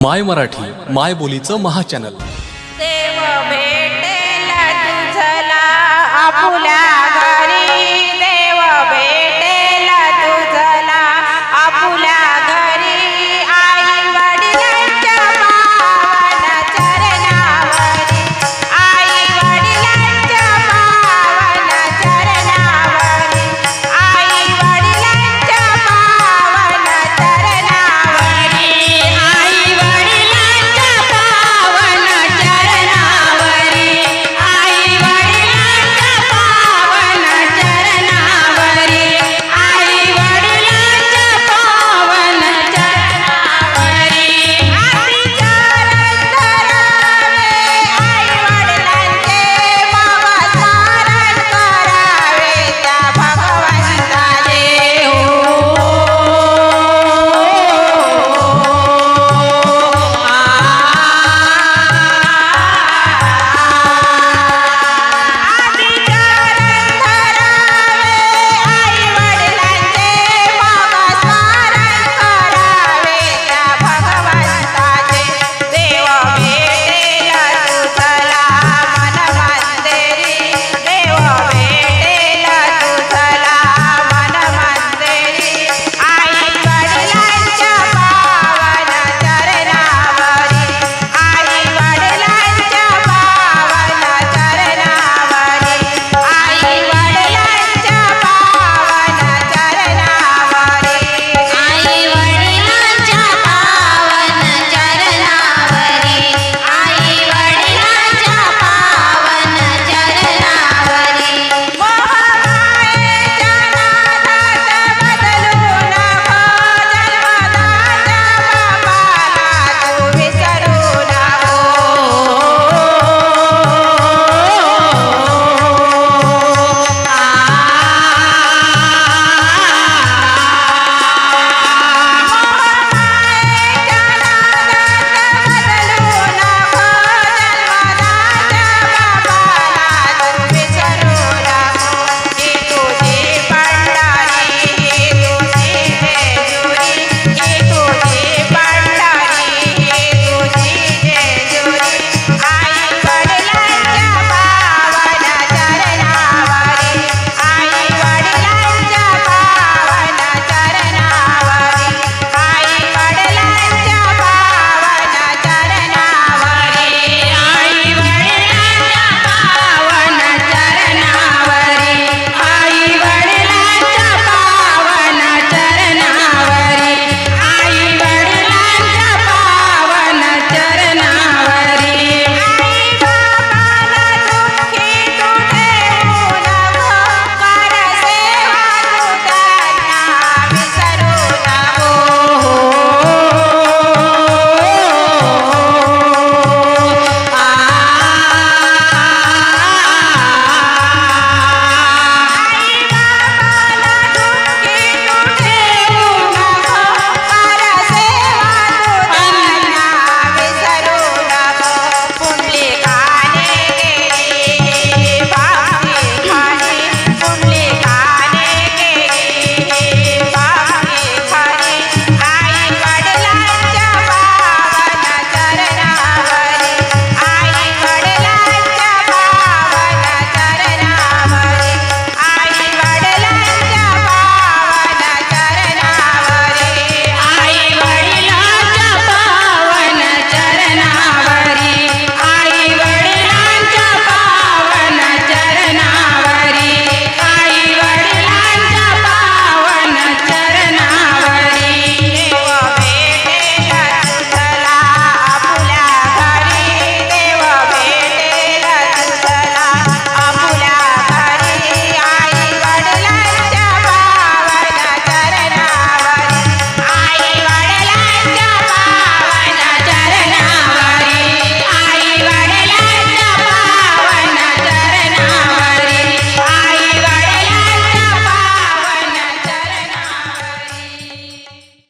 माय मराठी माय बोलीचं महाचॅनल देव भेटेला तुझला आपुल्या